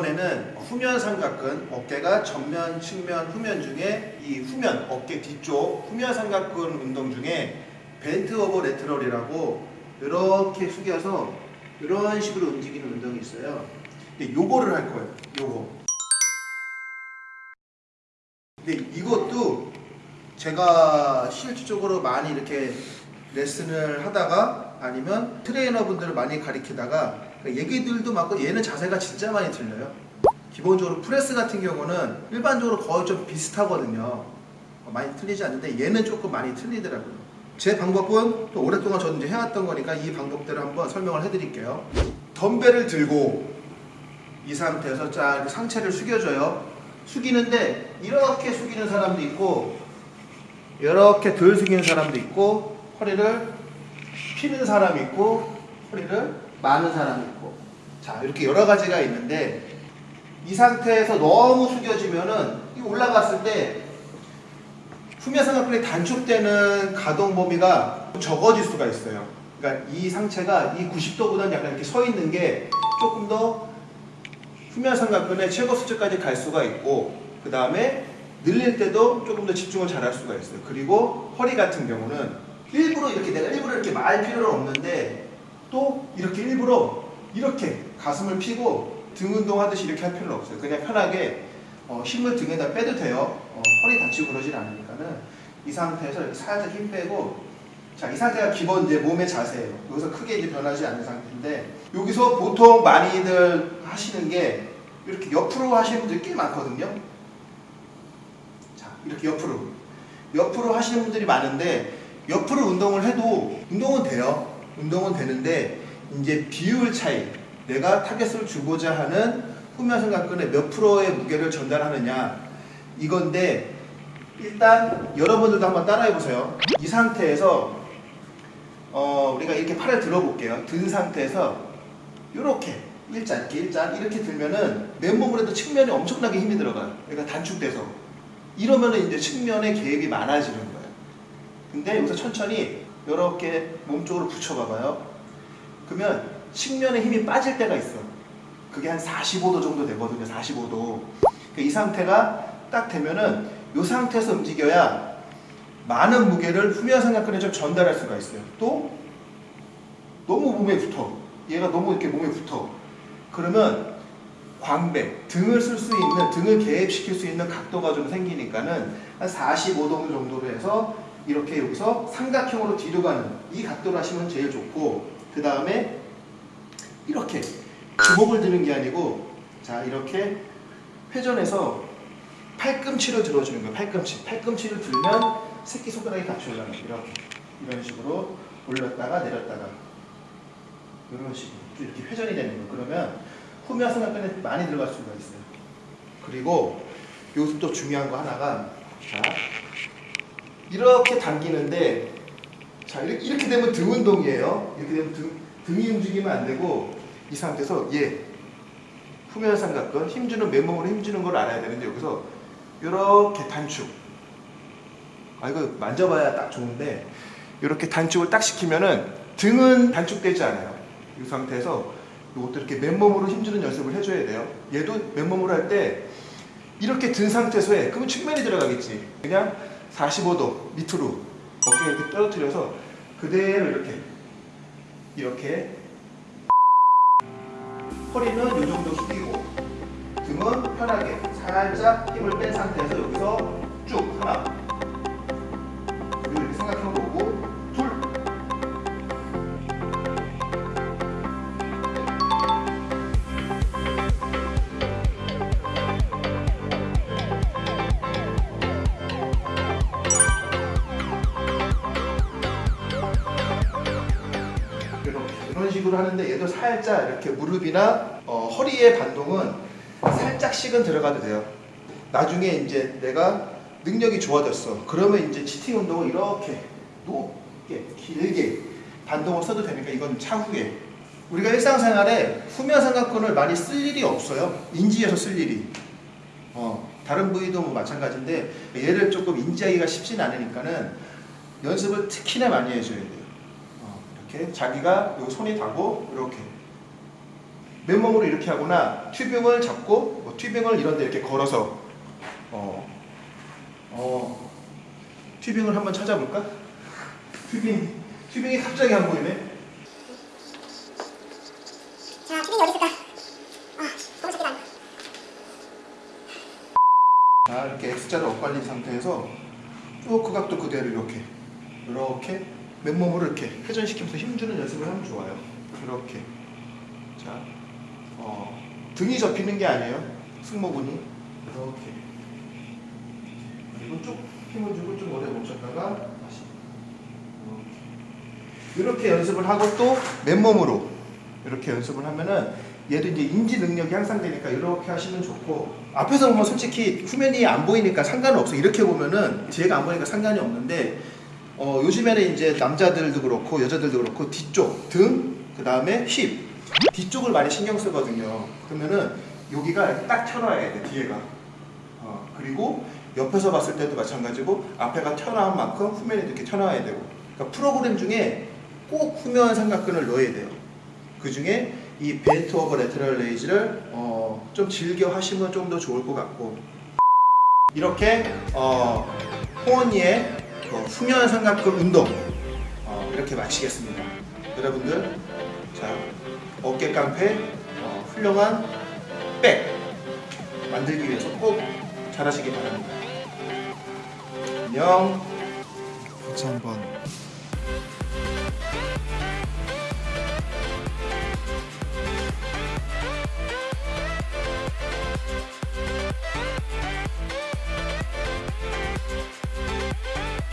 이번에는 후면 삼각근, 어깨가 전면, 측면, 후면 중에 이 후면, 어깨 뒤쪽 후면 삼각근 운동 중에 bent over lateral이라고 이렇게 숙여서 이런 식으로 움직이는 운동이 있어요. 근데 요거를 할 거예요. 요거. 근데 이것도 제가 실질적으로 많이 이렇게 레슨을 하다가 아니면 트레이너분들을 많이 가리키다가 얘기들도 많고 얘는 자세가 진짜 많이 틀려요. 기본적으로 프레스 같은 경우는 일반적으로 거의 좀 비슷하거든요. 어, 많이 틀리지 않는데 얘는 조금 많이 틀리더라고요. 제 방법은 또 오랫동안 저는 이제 해왔던 거니까 이 방법들을 한번 설명을 해드릴게요. 덤벨을 들고 이 상태에서 쫙 상체를 숙여줘요. 숙이는데 이렇게 숙이는 사람도 있고 이렇게 덜 숙이는 사람도 있고 허리를 피는 사람이 있고 허리를 마는 사람이 있고 자 이렇게 여러 가지가 있는데 이 상태에서 너무 숙여지면은 이 올라갔을 때 후면삼각근이 단축되는 가동 범위가 적어질 수가 있어요. 그러니까 이 상체가 이 90도보다는 약간 이렇게 서 있는 게 조금 더 후면삼각근의 최고 수치까지 갈 수가 있고 그 다음에 늘릴 때도 조금 더 집중을 잘 할 수가 있어요. 그리고 허리 같은 경우는 일부러 이렇게 내가 일부러 이렇게 말 필요는 없는데 또 이렇게 일부러 이렇게 가슴을 피고 등 운동하듯이 이렇게 할 필요는 없어요. 그냥 편하게 어, 힘을 등에다 빼도 돼요. 어, 허리 다치고 그러진 않으니까는 이 상태에서 이렇게 살짝 힘 빼고 자, 이 상태가 기본 이제 몸의 자세예요. 여기서 크게 이제 변하지 않는 상태인데 여기서 보통 많이들 하시는 게 이렇게 옆으로 하시는 분들이 꽤 많거든요. 자, 이렇게 옆으로. 옆으로 하시는 분들이 많은데 옆으로 운동을 해도 운동은 돼요. 운동은 되는데 이제 비율 차이. 내가 타겟을 주고자 하는 후면삼각근의 몇 프로의 무게를 전달하느냐 이건데 일단 여러분들도 한번 따라해 보세요. 이 상태에서 어, 우리가 이렇게 팔을 들어볼게요. 든 상태에서 이렇게 일자 이렇게 일자 이렇게 들면은 맨몸으로 해도 측면에 엄청나게 힘이 들어가요. 그러니까 단축돼서 이러면은 이제 측면에 개입이 많아지는 거예요. 근데 여기서 천천히 이렇게 몸 쪽으로 붙여봐봐요. 그러면 측면에 힘이 빠질 때가 있어. 그게 한 45도 정도 되거든요. 45도. 이 상태가 딱 되면은 이 상태에서 움직여야 많은 무게를 후면 삼각근에 좀 전달할 수가 있어요. 또 너무 몸에 붙어. 얘가 너무 이렇게 몸에 붙어. 그러면 광배, 등을 쓸 수 있는, 등을 개입시킬 수 있는 각도가 좀 생기니까는 한 45도 정도로 해서 이렇게 여기서 삼각형으로 뒤로 가는 이 각도로 하시면 제일 좋고 그 다음에 이렇게 주먹을 드는 게 아니고 자 이렇게 회전해서 팔꿈치를 들어주는 거예요. 팔꿈치. 팔꿈치를 들면 새끼손가락이 같이 올라가요. 이렇게 이런 식으로 올렸다가 내렸다가 이런 식으로 이렇게 회전이 되는 거예요. 그러면 후면삼각근에 많이 들어갈 수가 있어요. 그리고 여기서 또 중요한 거 하나가 자 이렇게 당기는데 자 이렇게, 이렇게 되면 등 운동이에요. 이렇게 되면 등, 등이 움직이면 안 되고 이 상태에서 얘 후면 삼각근 힘주는 맨몸으로 힘주는 걸 알아야 되는데 여기서 이렇게 단축. 아 이거 만져봐야 딱 좋은데 이렇게 단축을 딱 시키면은 등은 단축되지 않아요. 이 상태에서 이것도 이렇게 맨몸으로 힘주는 연습을 해줘야 돼요. 얘도 맨몸으로 할 때 이렇게 든 상태에서 해. 그러면 측면이 들어가겠지. 그냥 45도 밑으로 어깨 이렇게 떨어뜨려서 그대로 이렇게 이렇게. 허리는 이 정도 숙이고 등은 편하게 살짝 힘을 뺀 상태에서 여기서 쭉 하나 식으로 하는데 얘도 살짝 이렇게 무릎이나 어, 허리의 반동은 살짝씩은 들어가도 돼요. 나중에 이제 내가 능력이 좋아졌어. 그러면 이제 치팅 운동을 이렇게 높게 길게 반동을 써도 되니까 이건 차후에 우리가 일상생활에 후면 삼각근을 많이 쓸 일이 없어요. 인지해서 쓸 일이. 어, 다른 부위도 뭐 마찬가지인데 얘를 조금 인지하기가 쉽진 않으니까는 연습을 특히나 많이 해줘야 돼요. 어, 이렇게 자기가 요 손이 닿고 이렇게 맨몸으로 이렇게 하거나 튜빙을 잡고 뭐 튜빙을 이런 데 이렇게 걸어서 어, 어, 튜빙을 한번 찾아볼까? 튜빙, 튜빙이 갑자기 안 보이네. 자, 튜빙이 어디 있을까? 아, 너무 찾기가 안 나. 자, 이렇게 X자를 엇갈린 상태에서 쭉 그 각도 그대로 이렇게 이렇게 맨몸으로 이렇게 회전시키면서 힘주는 연습을 하면 좋아요. 이렇게. 자, 어, 등이 접히는 게 아니에요. 승모근이. 이렇게. 그리고 쭉 힘을 주고 좀 오래 멈췄다가 다시. 이렇게. 이렇게 연습을 하고 또 맨몸으로 이렇게 연습을 하면은 얘도 이제 인지 능력이 향상되니까 이렇게 하시면 좋고 앞에서 보면 솔직히 후면이 안 보이니까 상관은 없어. 이렇게 보면은 뒤에가 안 보이니까 상관이 없는데 어, 요즘에는 이제 남자들도 그렇고 여자들도 그렇고 뒤쪽 등 그 다음에 힙. 뒤쪽을 많이 신경 쓰거든요. 그러면은 여기가 딱 튀어나와야 돼 뒤에가. 어, 그리고 옆에서 봤을 때도 마찬가지고 앞에가 튀어나온 만큼 후면이 이렇게 튀어나와야 되고. 그러니까 프로그램 중에 꼭 후면 삼각근을 넣어야 돼요. 그 중에 이 bent over lateral raise를 어, 좀 즐겨 하시면 좀 더 좋을 것 같고. 이렇게 어, 호언니의 그 후면 삼각근 운동 어, 이렇게 마치겠습니다. 여러분들 자 어깨 깡패 어, 훌륭한 백 만들기 위해서 꼭 잘하시기 바랍니다. 안녕. 다시 한번